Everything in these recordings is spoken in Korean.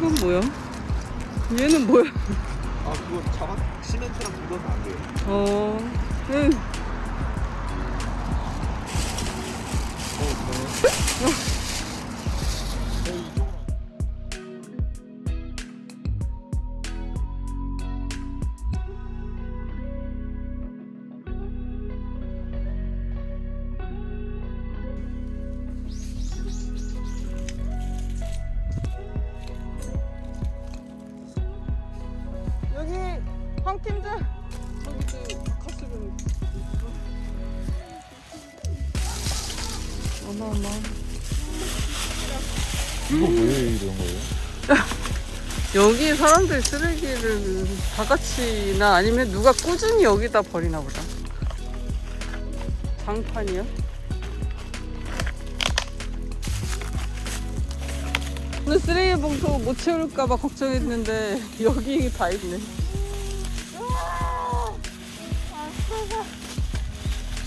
이건 뭐야? 얘는 뭐야? 아 그거 자막 시멘트랑 묻어서 안 돼요. 어, 응. 여 바카스는 어마어마 이거 왜 이런 거예요? 여기 사람들이 쓰레기를 다 같이나 아니면 누가 꾸준히 여기다 버리나 보다 장판이야? 오늘 쓰레기 봉투 못 채울까봐 걱정했는데 여기 다 있네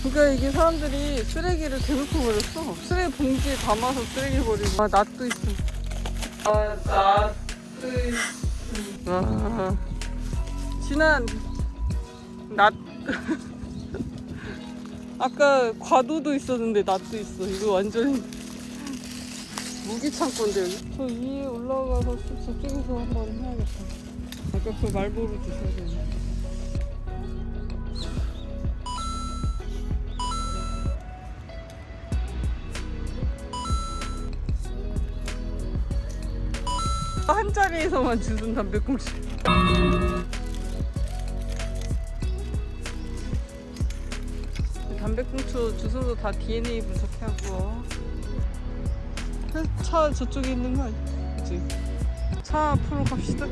그러니까 이게 사람들이 쓰레기를 대놓고 버렸어. 쓰레기 봉지에 담아서 쓰레기 버리고. 아 낫도 있어 아 낫도 있어 와 지난 낫 아까 과도도 있었는데 낫도 있어. 이거 완전히 무기 창고인데 여기? 저 위에 올라가서 저쪽에서 한번 해야겠다. 아까 그 말보로 주셔야 되네 한 자리에서만 주는 담배꽁초 담배꽁초 주소도 다 DNA 분석해갖고 차 저쪽에 있는 거? 그치? 차 앞으로 갑시다?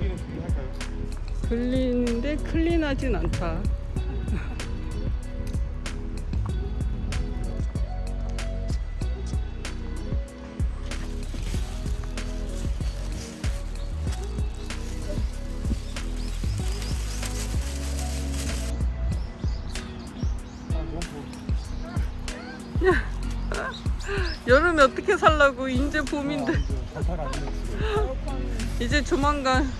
들리는데 클린하진 않다 여름에 어떻게 살라고 이제 봄인데. 아, 이제 조만간